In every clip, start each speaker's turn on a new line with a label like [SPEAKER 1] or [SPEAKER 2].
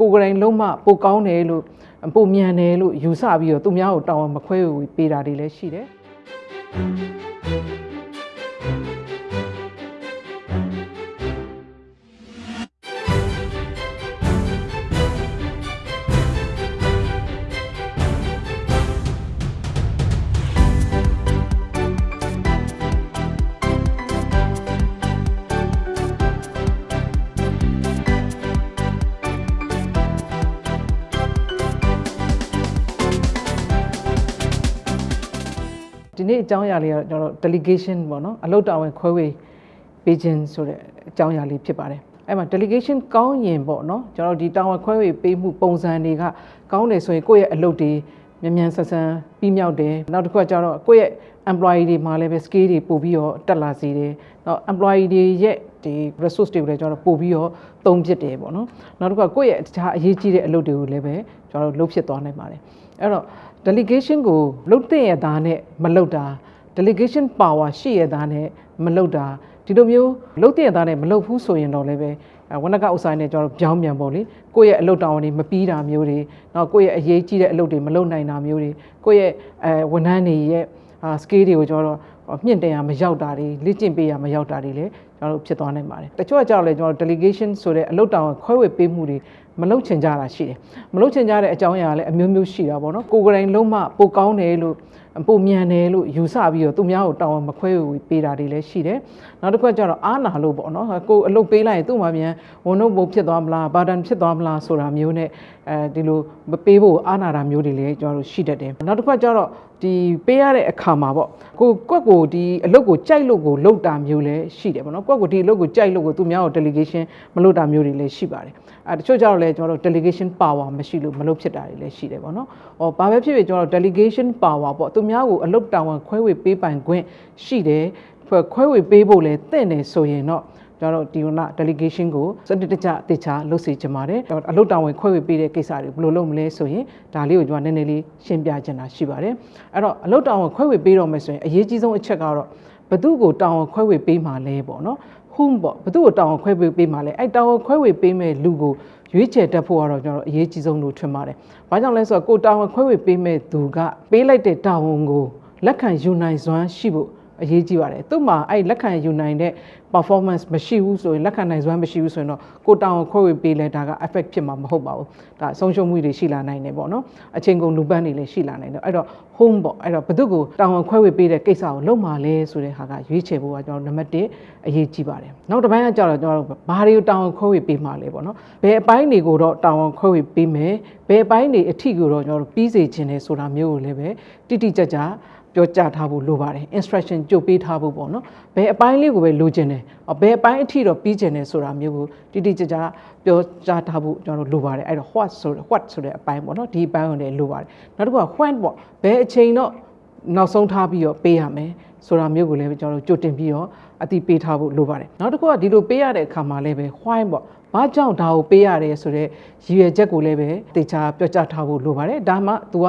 [SPEAKER 1] ကိုယ်ကလေးလုံးမပိုကောင်းတယ်လို့ပိုမြန်တယ်လို့ယူဆပြီးတော့သူများကိုတောင်းမခွဲဝေပေးတာတွေလည်းရှိတယ် နေ့အကြောင်းအရာလေးကတော့ကျွန်တော်တို့ delegation ပေါ့နော်အလုပ်တာဝန်ခွဲဝေပေးခြင်းဆိုတဲ့အကြောင်းအရာလေးဖြစ်ပါတယ်အဲ့မှာ delegation ကောင်းရင်ပေါ့နော်ကျွန်တော်တို့ဒီတာဝန်ခွဲဝေပေးမှုပုံစံတွေကကောင်းတယ်ဆိုရင်ကိုယ့်ရဲ့အလုပ်တွေမြန်မြန်ဆန်ဆန်ပြီးမြောက်တယ်နောက်တစ်ခုကကျတော့ကိုယ့်ရဲ့ employee တွေမှာလည်းပဲ skill တွေပို့ပြီးတော့တက်လာစေတယ်နောက် employee တွေရဲ့ ဒီ resource တွေကိုလည်းကျွန်တော်တို့ပို့ပြီးတော့သုံးဖြစ်တယ်ပေါ့နော်နောက်တစ်ခုကကိုယ့်ရဲ့တခြားအရေးကြီးတဲ့အလုပ်တွေကိုလည်းပဲကျွန်တော်တို့လုပ်ဖြစ်သွားနိုင်ပါတယ်အဲ့တော့ delegation ကိုလုတ်တဲ့ရသားနဲ့မလုတ်တာ delegation power ရှိရသားနဲ့မလုတ်တာဒီလိုမျိုးလုတ်တဲ့ရသားနဲ့မလုတ်ဘူးဆိုရင်တော့လည်းပဲအဲဝဏကဥဆိုင်နဲ့ကျွန်တော်တို့ပြောင်းပြန်ပေါ့လေကိုယ့်ရဲ့အလုပ်တောင်းတွေမပြီးတာမျိုးတွေနောက်ကိုယ့်ရဲ့အရေးကြီးတဲ့အလုပ်တွေမလုပ်နိုင်တာမျိုးတွေကိုယ့်ရဲ့အဲဝန်ထမ်းတွေရဲ့အာ skill တွေကိုကျွန်တော်တို့မြင့်တင်ရမရောက်တာတွေလေ့ကျင့်ပေးရမရောက်တာတွေလည်းကျွန်တော်တို့ဖြစ်သွားနိုင်ပါတယ်တချို့ကကြောက်လဲကျွန်တော်တို့ delegation ဆိုတဲ့အလုပ်တောင်းခွဲဝေပေးမှုတွေမလုပ်ချင်ကြတာရှိတယ်မလုပ်ချင်ကြတဲ့အကြောင်းအရာလည်းအမျိုးမျိုးရှိတာပေါ့နော်ကိုယ်ကလေးလုံးမပိုကောင်းတယ်လို့ပိုမြန်တယ်လို့ယူဆပြီးတော့သူများကိုတောင်းမခွဲဝေပေးတာတွေလည်းရှိတယ်နောက်တစ်ခုကကျတော့အားနာလို့ပေါ့နော်ကိုအလုပ်ပေးလိုက်ရင်သူ့မှာမြန်ဝန်တော့ဘုံဖြစ်သွားမလားဘာတန်ဖြစ်သွားမလားဆိုတာမျိုးနဲ့အဲဒီလိုမပေးဖို့အားနာတာမျိုးတွေလည်းကျွန်တော်တို့ရှိတတ်တယ်နောက်တစ်ခုကကျတော့ဒီပေးရတဲ့အခါမှာပေါ့ကိုကွက်ကိုဒီအလုပ်ကိုကြိုက်လို့ကိုလုပ်တာမျိုးလည်းရှိတယ်ပေါ့နော်ကွက်ကိုဒီအလုပ်ကိုကြိုက်လို့ကိုသူများကို delegation မလုပ်တာမျိုးတွေလည်းရှိပါတယ်အဲတချို့ကျတော့လည်းကျွန်တော်တို့ delegation power မရှိလို့မလုပ်ဖြစ်တာတွေလည်းရှိတယ်ပေါ့နော်။အော်ဘာပဲဖြစ်ဖြစ်ကျွန်တော်တို့ delegation power ပေါ့သူများကိုအလုပ်တာဝန်ခွဲဝေပေးပိုင်ခွင့်ရှိတယ်ခွဲဝေပေးဖို့လည်းတင့်တယ်ဆိုရင်တော့ကျွန်တော်တို့ဒီက delegation ကိုစနစ်တကျအသေးချာလုပ်စီချင်ပါတယ်။အလုပ်တာဝန်ခွဲဝေပေးတဲ့ကိစ္စတွေဘယ်လိုလုပ်မလဲဆိုရင်ဒါလေးကိုကျွန်တော်နည်းနည်းလေးရှင်းပြချင်တာရှိပါတယ်။အဲ့တော့အလုပ်တာဝန်ခွဲဝေပေးတော့မယ်ဆိုရင်အရေးကြီးဆုံးအချက်ကတော့ ဘသူ့ကိုတာဝန်ခွဲဝေပေးမှာလဲပေါ့နော်။ whom ပေါ့ဘသူ့ကိုတာဝန်ခွဲဝေပေးမှာလဲအဲ့တာဝန်ခွဲဝေပေးမဲ့လူကိုရွေးချယ်တတ်ဖို့ကတော့ကျွန်တော်အရေးကြီးဆုံးလို့ထင်ပါတယ်။ဘာကြောင့်လဲဆိုတော့ကိုတာဝန်ခွဲဝေပေးမဲ့သူကပေးလိုက်တဲ့တာဝန်ကိုလက်ခံယူနိုင်စွမ်းရှိဖို့အရေးကြီးပါတယ်။သူ့မှာအဲ့လက်ခံယူနိုင်တဲ့ performance မရှိဘူးဆိုရင်လက်ခံနိုင်စွမ်းမရှိဘူးဆိုရင်တော့ကိုတောင်ခွဲဝေပေးလဲဒါက effect ဖြစ်မှာမဟုတ်ပါဘူးဒါဆုံးရှုံးမှုတွေရှိလာနိုင်တယ်ပေါ့နော်အချိန်ကုန်လူပန်းတွေလည်းရှိလာနိုင်တယ်အဲ့တော့ home ပေါ့အဲ့တော့ဘသူကိုတောင်ခွဲဝေပေးတဲ့ကိစ္စကိုလုပ်မှာလဲဆိုတဲ့ဟာကရွေးချယ်ဖို့ကကျွန်တော်နံပါတ်1အရေးကြီးပါတယ်နောက်တစ်ပိုင်းကကြောက်တော့ကျွန်တော်တို့ဘာတွေကိုတောင်ခွဲဝေပေးမှာလဲပေါ့နော်ဘယ်အပိုင်းတွေကိုတော့တောင်ခွဲဝေပေးမယ်ဘယ်အပိုင်းတွေအထီကိုတော့ကျွန်တော်တို့ပြီးစေခြင်းလဲဆိုတာမျိုးကိုလည်းပဲတိတိကျကျပြောကြားထားဖို့လိုပါတယ် instruction ကြိုပေးထားဖို့ပေါ့နော်ဘယ်အပိုင်းလေးကိုပဲလိုချင်တယ်ဘယ်အပိုင်းအထိတော့ပြီးချင်တယ်ဆိုတာမျိုးကိုတိတိကျကျပြောကြားထားဖို့ကျွန်တော်တို့လိုပါတယ်အဲ့တော့ what ဆို what ဆိုတဲ့အပိုင်းပေါ့နော်ဒီအပိုင်းကိုလည်းလိုပါတယ်နောက်တစ်ခုက when ပေါ့ဘယ်အချိန်တော့နောက်ဆုံးထားပြီးတော့ပေးရမယ်ဆိုတာမျိုးကိုလည်းကျွန်တော်တို့ကြိုတင်ပြီးတော့အတိပေးထားဖို့လိုပါတယ်နောက်တစ်ခုကဒီလိုပေးရတဲ့အခါမှာလည်းပဲ why ပေါ့ဘာကြောင့်ဒါကိုပေးရတယ်ဆိုတော့ရည်ရွယ်ချက်ကိုလည်းပဲတေချာပြောကြားထားဖို့လိုပါတယ်ဒါမှ तू က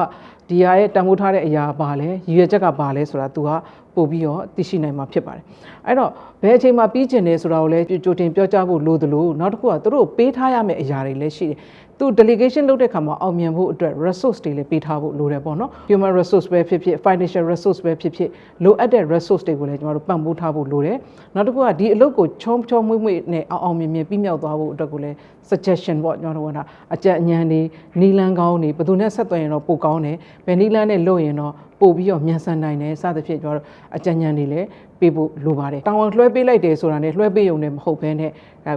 [SPEAKER 1] ဒီဟာရဲ့တန်ဖိုးထားတဲ့အရာပါလဲရည်ရွယ်ချက်ကပါလဲဆိုတာ तू ကပို့ပြီးတော့သိရှိနိုင်မှာဖြစ်ပါတယ်အဲ့တော့ဘယ်အချိန်မှာပြီးကျင်တယ်ဆိုတာကိုလည်းကြိုတင်ပြောကြားဖို့လိုသလိုနောက်တစ်ခုကသူတို့ပေးထားရမယ့်အရာတွေလည်းရှိတယ်သူ delegation လုပ်တဲ့ခါမှာအောင်မြင်ဖို့အတွက် resource တွေလည်းပေးထားဖို့လိုတယ်ပေါ့နော် human resource ပဲဖြစ်ဖြစ် financial resource ပဲဖြစ်ဖြစ်လိုအပ်တဲ့ resource တွေကိုလည်းကျွန်တော်တို့ပံ့ပိုးထားဖို့လိုတယ်နောက်တစ်ခုကဒီအလုပ်ကိုချောချောမွေ့မွေ့နဲ့အောင်အောင်မြင်မြင်ပြီးမြောက်သွားဖို့အတွက်ကိုလည်း suggestion ပေါ့ကျွန်တော်တို့ကအကြံဉာဏ်တွေနီလန်းကောင်းတွေဘယ်သူနဲ့ဆက်သွယ်ရင်တော့ပိုကောင်းတယ်ဘယ်နီလန်းနဲ့လုပ်ရင်တော့ပို့ပြီးတော့မြန်ဆန်နိုင်တယ်စသဖြင့်ကျွန်တော်တို့အကြံဉာဏ်တွေလည်းပေးဖို့လိုပါတယ်တောင်းဝန်လွှဲပေးလိုက်တယ်ဆိုတာနဲ့လွှဲပေးုံနဲ့မဟုတ်ဘဲနဲ့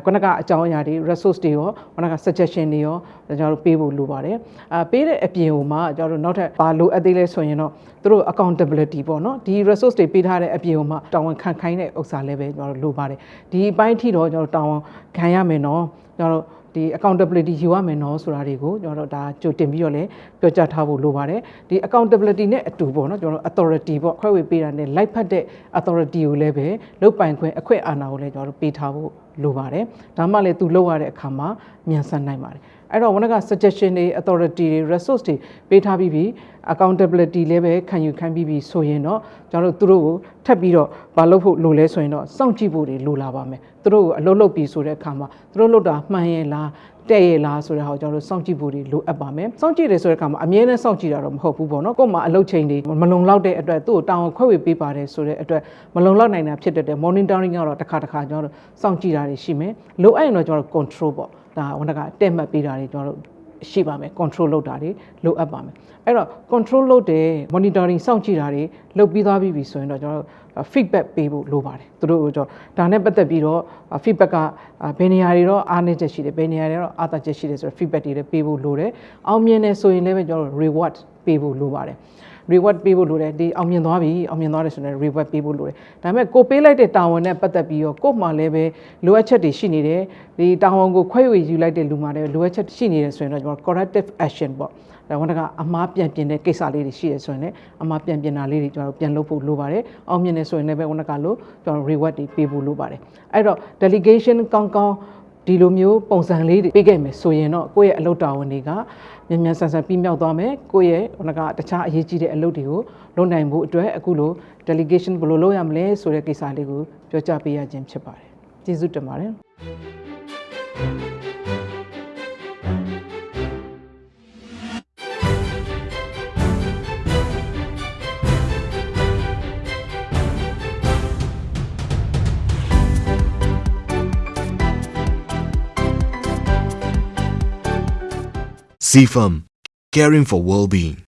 [SPEAKER 1] ခုနကအကြောင်းအရာတွေ resource တွေရောခုနက suggestion တွေရောကျွန်တော်တို့ပေးဖို့လိုပါတယ်အာပေးတဲ့အပြင်ဟိုမှာကျွန်တော်တို့နောက်ထပ်ဘာလိုအပ်သေးလဲဆိုရင်တော့သူတို့ accountability ပေါ့နော်ဒီ resource တွေပေးထားတဲ့အပြင်ဟိုမှာတောင်းဝန်ခံခိုင်းတဲ့ဥစ္စာလည်းပဲကျွန်တော်တို့လိုပါတယ်ဒီအပိုင်းထိတော့ကျွန်တော်တို့တောင်းဝန်ခံရမယ်နော်ကျွန်တော်တို့ဒီ accountability ယူရမယ်နော်ဆိုတာတွေကိုကျွန်တော်တို့ဒါကြိုတင်ပြီးတော့လည်းပြောကြားထားဖို့လိုပါတယ်ဒီ accountability နဲ့အတူပေါ့နော်ကျွန်တော်တို့ authority ပေါ့ခွဲဝေပေးတာနဲ့လိုက်ဖက်တဲ့ authority ကိုလည်းပဲလုတ်ပိုင်ခွင့်အခွင့်အာဏာကိုလည်းကျွန်တော်တို့ပေးထားဖို့ လိုပါတယ်ဒါမှလည်းသူလောက်ရတဲ့အခါမှာမြန်ဆန်နိုင်ပါတယ်အဲ့တော့ဝန်က suggestion တွေ authority တွေ resource တွေပေးထားပြီးပြီ accountability လည်းပဲခံယူခံပြီးပြီဆိုရင်တော့ကျွန်တော်တို့သူတို့ကိုထပ်ပြီးတော့မလုပ်ဖို့လိုလဲဆိုရင်တော့စောင့်ကြည့်ဖို့တွေလိုလာပါမယ်သူတို့ကိုအလုပ်လုပ်ပြီးဆိုတဲ့အခါမှာသူတို့လုပ်တာမှန်ရဲ့လား တဲ့ရဲ့လားဆိုတဲ့ဟာကိုကျွန်တော်တို့စောင့်ကြည့်ဖို့တွေလိုအပ်ပါမယ်စောင့်ကြည့်တယ်ဆိုတဲ့အခါမှာအမြဲတမ်းစောင့်ကြည့်တာတော့မဟုတ်ဘူးပေါ့နော်ကို့မှာအလုပ်ချိန်တွေမလုံလောက်တဲ့အတွက်သူ့ကိုတောင်းခွဲဝေပေးပါတယ်ဆိုတဲ့အတွက်မလုံလောက်နိုင်တာဖြစ်တဲ့အတွက် monitoring ကတော့တစ်ခါတစ်ခါကျွန်တော်တို့စောင့်ကြည့်တာတွေရှိမယ်လိုအပ်ရင်တော့ကျွန်တော်တို့ control ပေါ့ဒါဝန်ကတက်မှတ်ပေးတာတွေကျွန်တော်တို့ ရှိပါမယ် control လုပ်တာတွေလိုအပ်ပါမယ်အဲ့တော့ control လုပ်တယ် monitoring စောင့်ကြည့်တာတွေလုပ်ပြီးသွားပြီဆိုရင်တော့ကျွန်တော်တို့ feedback ပေးဖို့လိုပါတယ်သူတို့ကျွန်တော်ဒါနဲ့ပတ်သက်ပြီးတော့ feedback ကဘယ်နေရာတွေတော့အားနည်းချက်ရှိတယ်ဘယ်နေရာတွေတော့အားသာချက်ရှိတယ်ဆိုတော့ feedback တွေလည်းပေးဖို့လိုတယ်အောင်မြင်တယ်ဆိုရင်လည်းပဲကျွန်တော်တို့ reward ပေးဖို့လိုပါတယ် reward ပေးဖို့လိုတယ်ဒီအောင်မြင်သွားပြီအောင်မြင်သွားတယ်ဆိုရင် reward ပေးဖို့လိုတယ်ဒါပေမဲ့ကိုပေးလိုက်တဲ့တာဝန်နဲ့ပတ်သက်ပြီးတော့ကို့မှာလည်းပဲလိုအပ်ချက်တွေရှိနေတယ်ဒီတာဝန်ကိုခွဲဝေယူလိုက်တဲ့လူမှာလည်းလိုအပ်ချက်ရှိနေတယ်ဆိုရင်တော့ကျွန်တော် corrective action ပေါ့ဒါဝန်ကအမားပြန်ပြင်တဲ့ကိစ္စလေးတွေရှိရဆိုရင်လည်းအမားပြန်ပြင်တာလေးတွေကျွန်တော်ပြန်လုပ်ဖို့လိုပါတယ်အောင်မြင်တယ်ဆိုရင်လည်းပဲဝန်ကလို့ကျွန်တော် reward တွေပေးဖို့လိုပါတယ်အဲ့တော့ delegation ကောင်းကောင်း ဒီလိုမျိုးပုံစံလေးတွေပေးခဲ့မယ်ဆိုရင်တော့ကိုယ့်ရဲ့အလုပ်တာဝန်တွေကမြန်မြန်ဆန်ဆန်ပြီးမြောက်သွားမယ်ကိုယ့်ရဲ့ဟိုကတခြားအရေးကြီးတဲ့အလုပ်တွေကိုလုပ်နိုင်ဖို့အတွက်အခုလို delegation ဘယ်လိုလုပ်ရမလဲဆိုတဲ့ကိစ္စလေးကိုပြောကြားပေးရခြင်းဖြစ်ပါတယ်ကျေးဇူးတင်ပါတယ်
[SPEAKER 2] CFAM, caring for well-being.